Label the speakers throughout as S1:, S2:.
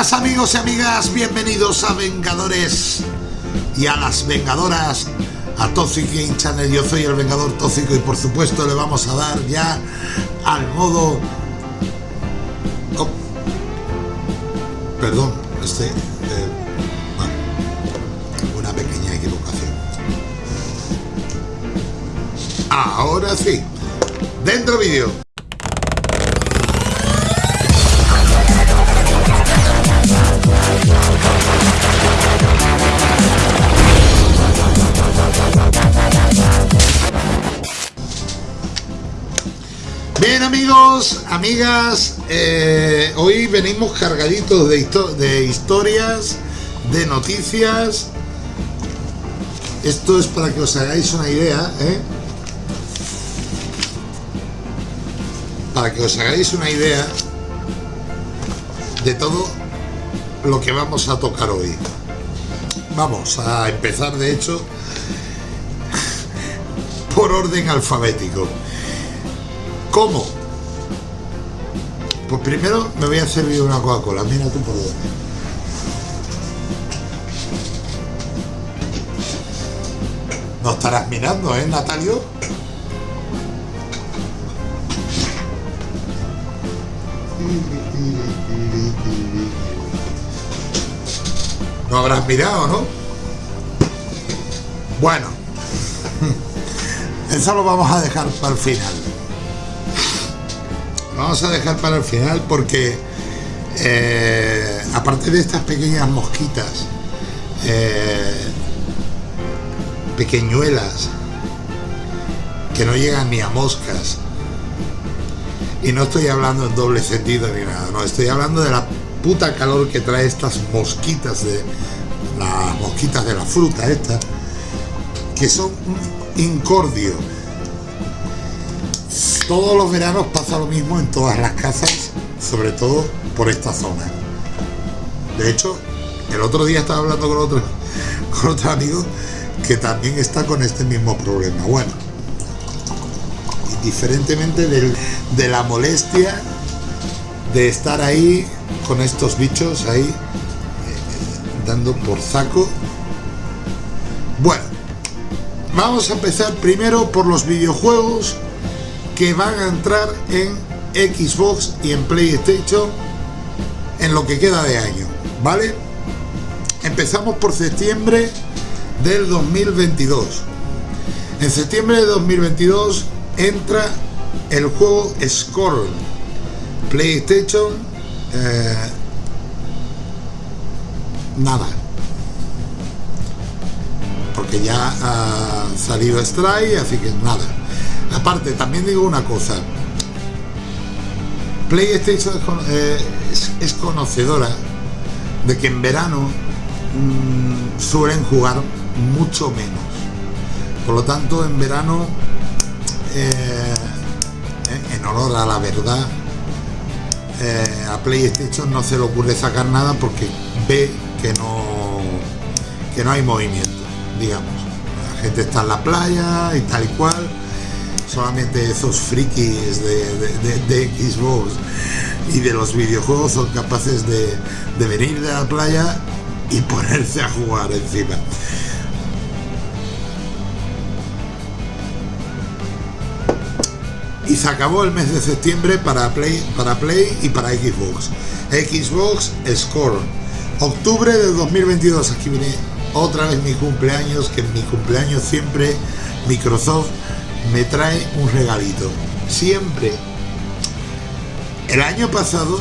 S1: buenas amigos y amigas, bienvenidos a Vengadores y a las Vengadoras, a Toxic Game Channel. Yo soy el Vengador Tóxico y por supuesto le vamos a dar ya al modo... Perdón, este... eh, bueno, una pequeña equivocación. Ahora sí, dentro vídeo. Amigas, eh, hoy venimos cargaditos de, de historias, de noticias. Esto es para que os hagáis una idea, ¿eh? Para que os hagáis una idea de todo lo que vamos a tocar hoy. Vamos a empezar, de hecho, por orden alfabético. ¿Cómo? Pues primero me voy a servir una Coca-Cola. Mira tú por dónde. No estarás mirando, ¿eh, Natalio? No habrás mirado, ¿no? Bueno, eso lo vamos a dejar para el final. Vamos a dejar para el final porque eh, aparte de estas pequeñas mosquitas, eh, pequeñuelas, que no llegan ni a moscas, y no estoy hablando en doble sentido ni nada, no, estoy hablando de la puta calor que trae estas mosquitas de las mosquitas de la fruta esta, que son un incordio todos los veranos pasa lo mismo en todas las casas, sobre todo por esta zona. De hecho, el otro día estaba hablando con otro, con otro amigo que también está con este mismo problema. Bueno, indiferentemente del- de la molestia de estar ahí con estos bichos ahí eh, dando por saco. Bueno, vamos a empezar primero por los videojuegos que van a entrar en Xbox y en PlayStation en lo que queda de año, ¿vale? Empezamos por septiembre del 2022. En septiembre de 2022 entra el juego Scorn. PlayStation, eh, nada. Porque ya ha salido Stray, así que nada. Aparte, también digo una cosa. PlayStation eh, es- conocedora de que en verano mm, suelen jugar mucho menos. Por lo tanto, en verano, eh, en honor a la verdad, eh, a PlayStation no se le ocurre sacar nada porque ve que no, que no hay movimiento, digamos. La gente está en la playa y tal y cual solamente esos frikis de, de- de- de Xbox y de los videojuegos son capaces de, de venir de la playa y ponerse a jugar encima. Y se acabó el mes de septiembre para Play, para Play y para Xbox. Xbox Score. Octubre del 2022. Aquí viene otra vez mi cumpleaños, que en mi cumpleaños siempre Microsoft me trae un regalito. Siempre. El año pasado,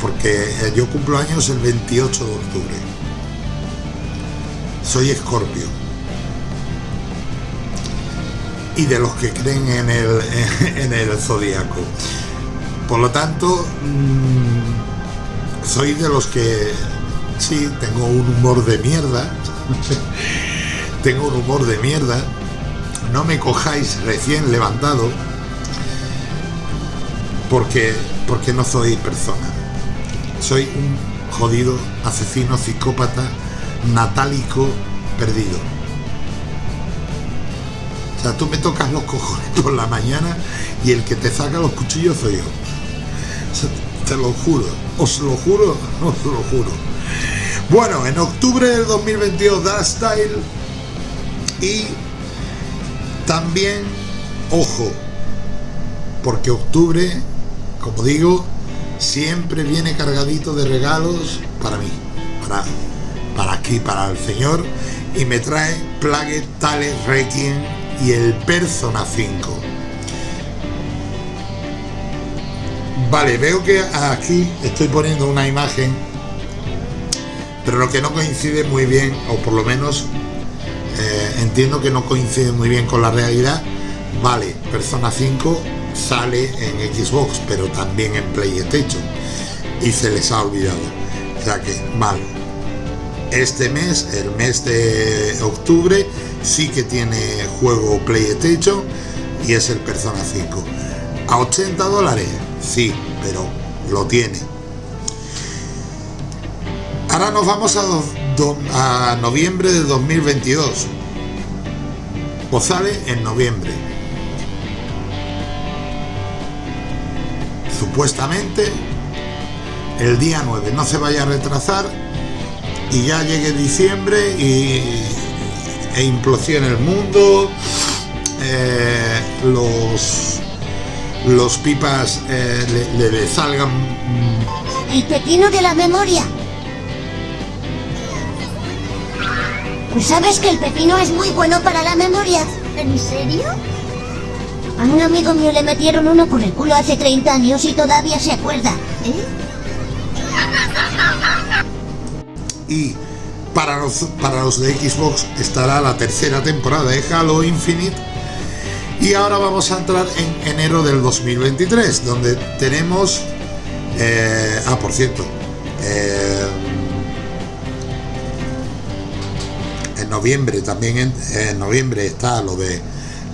S1: porque yo cumplo años el 28 de octubre. Soy escorpio. Y de los que creen en el, en el zodiaco. Por lo tanto, mm, soy de los que sí tengo un humor de mierda. tengo un humor de mierda. No me cojáis recién levantado porque, porque no soy persona. Soy un jodido asesino, psicópata, natálico, perdido. O sea, tú me tocas los cojones por la mañana y el que te saca los cuchillos soy yo. Te lo juro. os lo juro, os lo juro. Bueno, en octubre del 2022 Dark Style y también, ojo, porque octubre, como digo, siempre viene cargadito de regalos para mí, para, para aquí, para el señor, y me trae Plague Tale Requiem y el Persona 5. Vale, veo que aquí estoy poniendo una imagen, pero lo que no coincide muy bien, o por lo menos eh, entiendo que no coincide muy bien con la realidad. Vale, Persona 5 sale en Xbox, pero también en PlayStation, y se les ha olvidado. O sea que, vale, este mes, el mes de octubre, sí que tiene juego PlayStation y es el Persona 5. ¿A 80 dólares? Sí, pero lo tiene. Ahora nos vamos a, a noviembre de 2022. O sale en noviembre. Supuestamente el día 9. No se vaya a retrasar y ya llegue diciembre y, e implosione el mundo. Eh, los los pipas eh, le, salgan...
S2: El pepino de la memoria. Sabes que el pepino es muy bueno para la memoria. ¿En serio? A un amigo mío le metieron uno por el culo hace 30 años y todavía se acuerda. ¿Eh?
S1: Y para los, para los de Xbox estará la tercera temporada de Halo Infinite y ahora vamos a entrar en enero del 2023, donde tenemos... Eh, ah, por cierto. Eh, noviembre también en, noviembre está lo de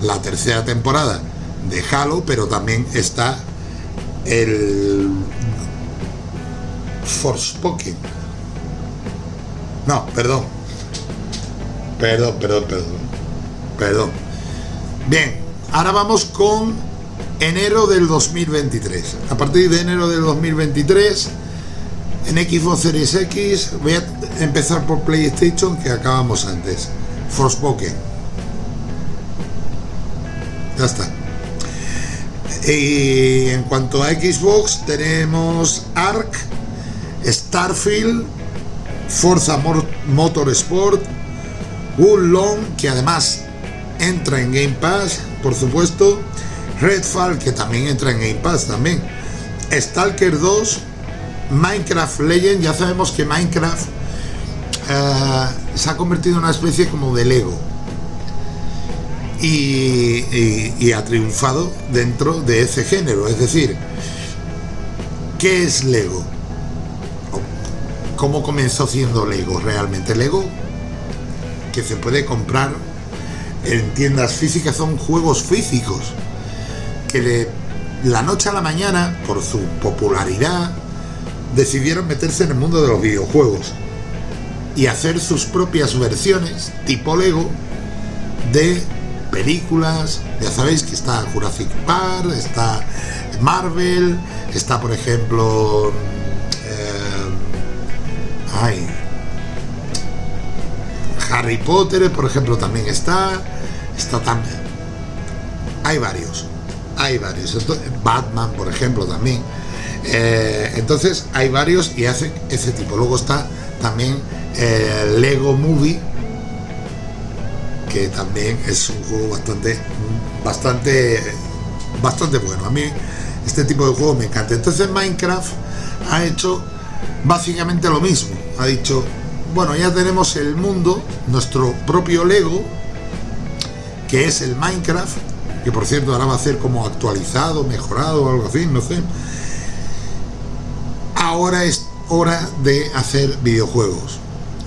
S1: la tercera temporada de Halo, pero también está el Forspoken. No, perdón. Perdón, perdón, perdón. Perdón. Bien, Ahora vamos con enero del 2023. A partir de enero del 2023, en Xbox Series X, voy a empezar por PlayStation, que acabamos antes. Forspoken. Ya está. Y en cuanto a Xbox, tenemos Ark, Starfield, Forza Motorsport, Long, que además entra en Game Pass, por supuesto, Redfall, que también entra en Game Pass también, Stalker 2, Minecraft Legend, ya sabemos que Minecraft eh, se ha convertido en una especie como de Lego y, ha triunfado dentro de ese género, es decir, ¿qué es Lego? ¿Cómo comenzó siendo Lego realmente? Lego que se puede comprar en tiendas físicas son juegos físicos que de la noche a la mañana, por su popularidad, decidieron meterse en el mundo de los videojuegos y hacer sus propias versiones tipo Lego de películas. Ya sabéis que está Jurassic Park, está Marvel, está por ejemplo... Eh, ay, Harry Potter, por ejemplo, también está. Está también. Hay varios. Hay varios. Batman, por ejemplo, también. Eh, entonces, hay varios y hace ese tipo. Luego está también eh, Lego Movie, que también es un juego bastante, bastante, bastante bueno. A mí este tipo de juego me encanta. Entonces Minecraft ha hecho básicamente lo mismo. Ha dicho, bueno, ya tenemos el mundo, nuestro propio Lego, que es el Minecraft, que por cierto ahora va a ser como actualizado, mejorado o algo así, no sé. Ahora es hora de hacer videojuegos.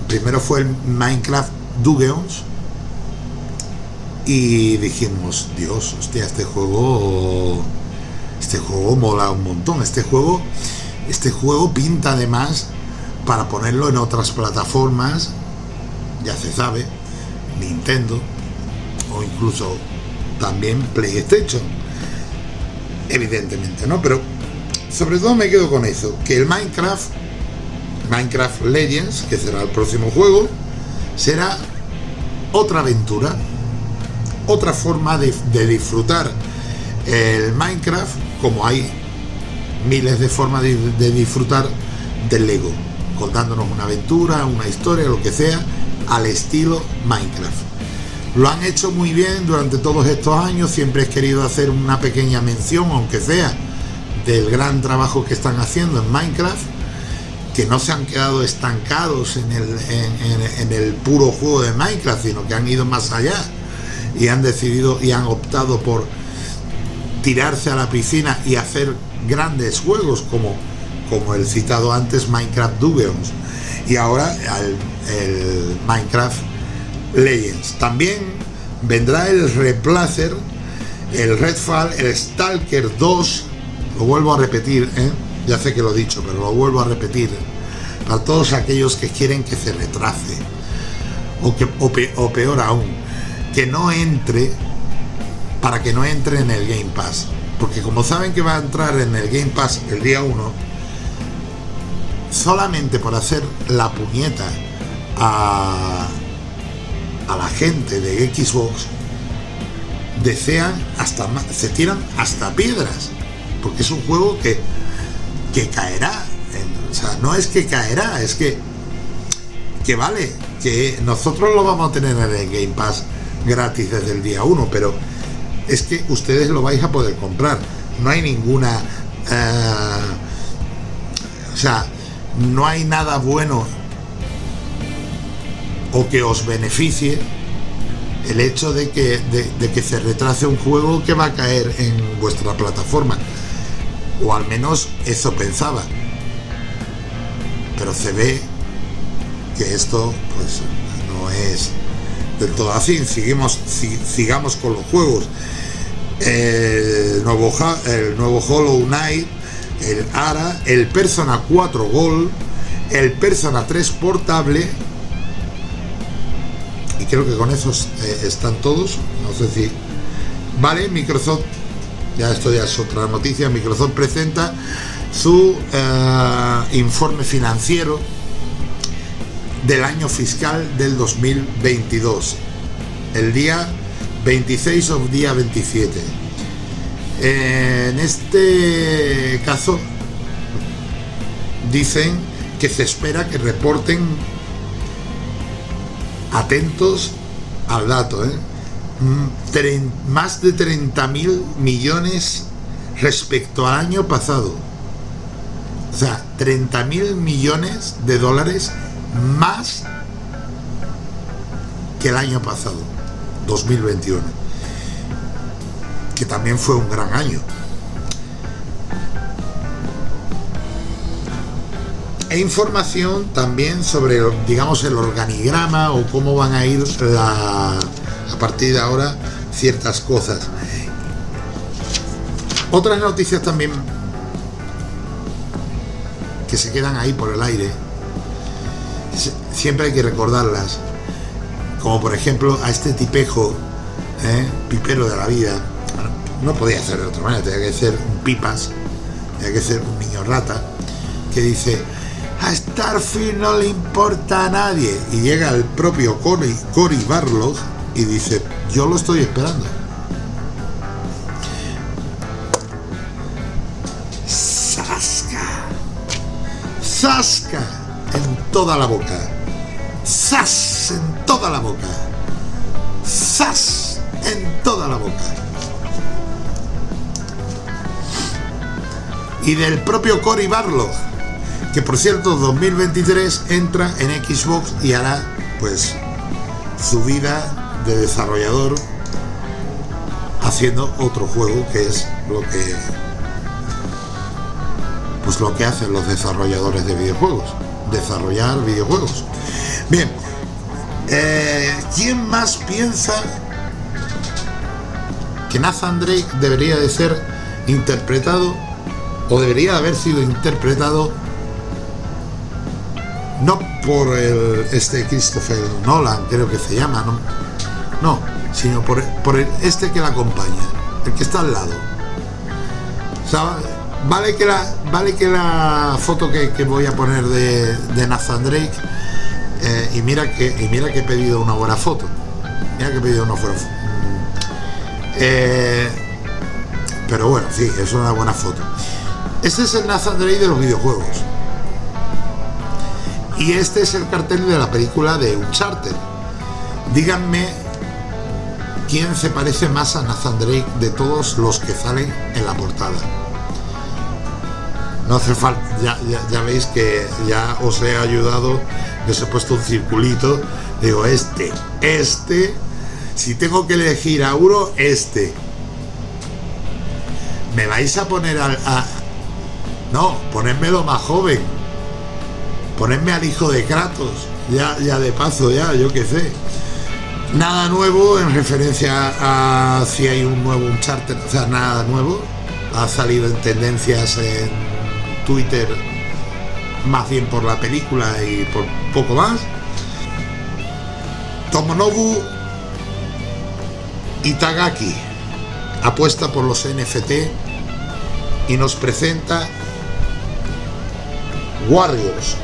S1: Primero fue el Minecraft Dungeons y dijimos, Dios, hostia, este juego este juego mola un montón, este juego este juego pinta además para ponerlo en otras plataformas, ya se sabe, Nintendo o incluso también PlayStation, evidentemente, ¿no? Pero sobre todo me quedo con eso, que el Minecraft, Minecraft Legends, que será el próximo juego, será otra aventura, otra forma de, disfrutar el Minecraft, como hay miles de formas de, de disfrutar del Lego, contándonos una aventura, una historia, lo que sea, al estilo Minecraft. Lo han hecho muy bien durante todos estos años, siempre he querido hacer una pequeña mención, aunque sea, del gran trabajo que están haciendo en Minecraft, que no se han quedado estancados en el, en, el puro juego de Minecraft, sino que han ido más allá y han decidido y han optado por tirarse a la piscina y hacer grandes juegos como, como el citado antes Minecraft Dungeons y ahora el Minecraft Legends. También vendrá el Replacer, el Redfall, el Stalker 2, lo vuelvo a repetir, ¿eh? ya sé que lo he dicho, pero lo vuelvo a repetir, para todos aquellos que quieren que se retrace, o, que, o, peor aún, que no entre, para que no entre en el Game Pass, porque como saben que va a entrar en el Game Pass el día 1, solamente por hacer la puñeta a, a la gente de Xbox desean hasta se tiran hasta piedras porque es un juego que que caerá o sea no es que caerá es que que vale que nosotros lo vamos a tener en el Game Pass gratis desde el día 1 pero es que ustedes lo vais a poder comprar no hay ninguna eh, o sea no hay nada bueno o que os beneficie el hecho de que, de, que se retrase un juego que va a caer en vuestra plataforma. O al menos eso pensaba. Pero se ve que esto pues no es del todo así. Seguimos, sigamos con los juegos. El nuevo, el nuevo Hollow Knight, el ARA, el Persona 4 Gold, el Persona 3 Portable creo que con esos eh, están todos. No sé si... Vale, Microsoft, ya esto ya es otra noticia, Microsoft presenta su eh, informe financiero del año fiscal del 2022, el día 26 o día 27. en este caso dicen que se espera que reporten atentos al dato, ¿eh? Más de 30 mil millones respecto al año pasado. O sea, 30 mil millones de dólares más que el año pasado, 2021, que también fue un gran año. E información también sobre, digamos, el organigrama o cómo van a ir a partir de ahora ciertas cosas. Otras noticias también que se quedan ahí por el aire, siempre hay que recordarlas, como por ejemplo a este tipejo, ¿eh? pipero de la vida, no podía ser de otra manera, tenía que ser un pipas, tenía que ser un niño rata, que dice, a Starfield no le importa a nadie. Y llega el propio Cory, Cory Barlog y dice, yo lo estoy esperando. Sasca. Sasca en toda la boca. Sas en toda la boca. Sas en toda la boca. Y del propio Cory Barlog que por cierto 2023 entra en Xbox y hará pues su vida de desarrollador haciendo otro juego que es lo que pues lo que hacen los desarrolladores de videojuegos desarrollar videojuegos. Bien eh, ¿quién más piensa que Nathan Drake debería de ser interpretado o debería haber sido interpretado no por el, este Christopher Nolan, creo que se llama, no, no sino por, por este que la acompaña, el que está al lado. Vale que la, vale que la foto que, voy a poner de, Nathan Drake, eh, y, mira que, y mira que he pedido una buena foto. Mira que he pedido una buena foto. Eh, pero bueno, sí, es una buena foto. Este es el Nathan Drake de los videojuegos. Y este es el cartel de la película de Uncharted. Díganme quién se parece más a Nathan Drake de todos los que salen en la portada. No hace falta, ya, veis que ya os he ayudado, os he puesto un circulito, digo este, este, si tengo que elegir a uno, este. ¿Me vais a poner al, a, no, ponedmelo más joven. Ponedme al hijo de Kratos. Ya, ya de paso, ya, yo qué sé. Nada nuevo en referencia a si hay un nuevo Uncharted, o sea, nada nuevo. Ha salido en tendencias en Twitter más bien por la película y por poco más. Tomonobu Itagaki apuesta por los NFT y nos presenta Warriors.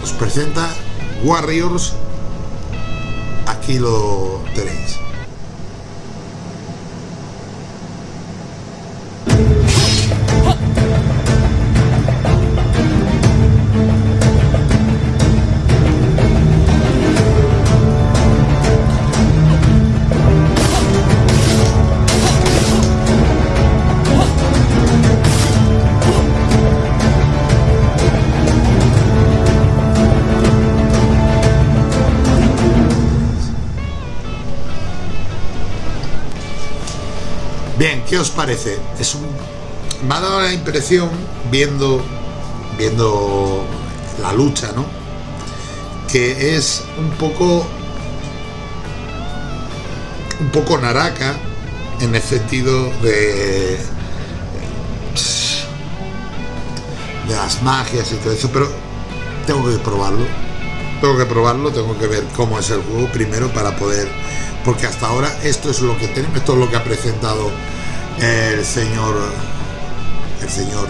S1: Nos presenta Warriors. Aquí lo tenéis. ¿Qué os parece? Es un, me ha dado la impresión, viendo, viendo la lucha, ¿no? Que es un poco un poco naraka en el sentido de de las magias y todo eso, pero tengo que probarlo. Tengo que probarlo, tengo que ver cómo es el juego primero para poder porque hasta ahora esto es lo que tenemos, esto es lo que ha presentado el señor el señor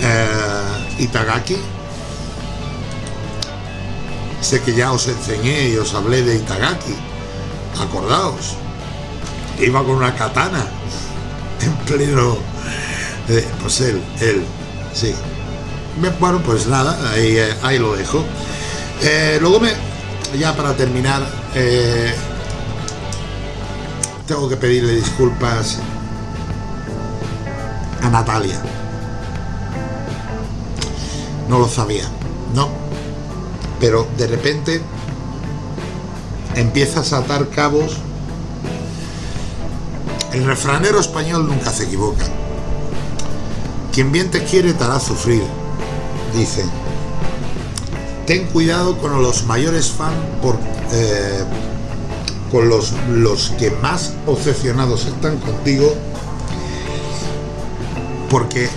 S1: eh, Itagaki. Sé que ya os enseñé y os hablé de Itagaki. Acordaos. Iba con una katana en pleno eh, pues él, él, sí. Bueno pues nada ahí, eh, ahí lo dejo. Luego me ya para terminar tengo que pedirle disculpas a Natalia. No lo sabía, no. Pero de repente empiezas a atar cabos. El refranero español nunca se equivoca. Quien bien te quiere te hará sufrir, dice. Ten cuidado con los mayores fans por, eh, con los, los que más obsesionados están contigo porque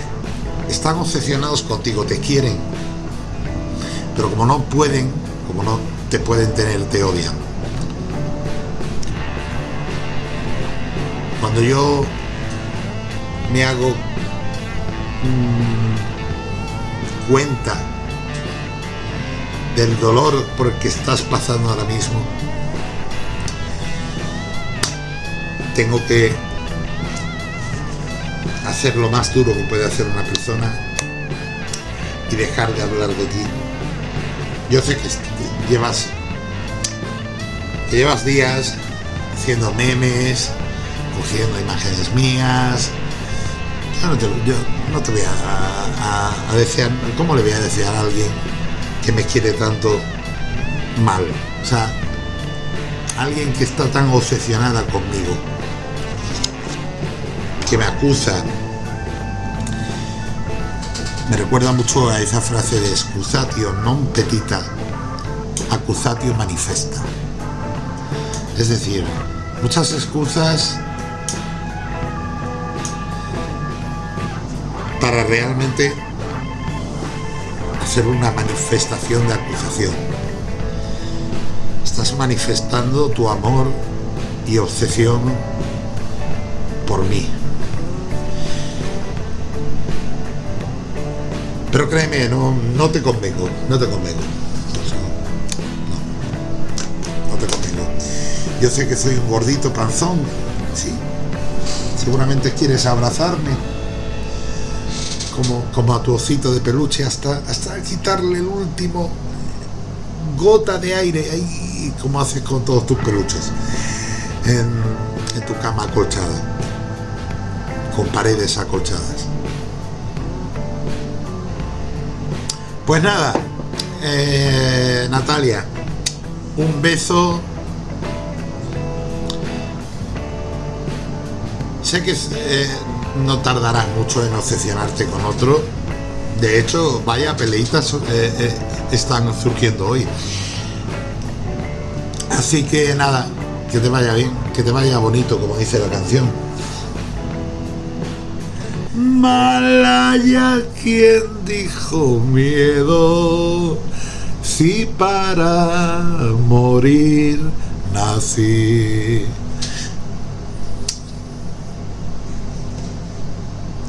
S1: están obsesionados contigo, te quieren, pero como no pueden, como no te pueden tener, te odian. Cuando yo me hago mm, cuenta del dolor por el que estás pasando ahora mismo, tengo que hacer lo más duro que puede hacer una persona y dejar de hablar de ti. Yo sé que llevas llevas días haciendo memes, cogiendo imágenes mías. Yo no te, no voy a, a, desear, ¿cómo le voy a desear a alguien que me quiere tanto mal? O sea, alguien que está tan obsesionada conmigo que me acusan. Me recuerda mucho a esa frase de excusatio non petita, accusatio manifesta. Es decir, muchas excusas para realmente hacer una manifestación de acusación. Estás manifestando tu amor y obsesión por mí. Pero créeme, no, no te convengo, no te convengo. No, no te convengo. Yo sé que soy un gordito panzón, sí. Seguramente quieres abrazarme como, como a tu osito de peluche hasta, hasta quitarle el último gota de aire, ahí como haces con todos tus peluches, en, en tu cama acolchada, con paredes acolchadas. Pues nada, eh, Natalia, un beso. Sé que eh, no tardarás mucho en obsesionarte con otro. De hecho, vaya peleitas eh, están surgiendo hoy. Así que nada, que te vaya bien, que te vaya bonito, como dice la canción. Malaya quien dijo miedo, si para morir nací.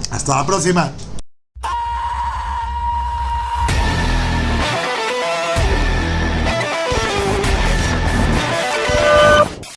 S1: Hasta la próxima.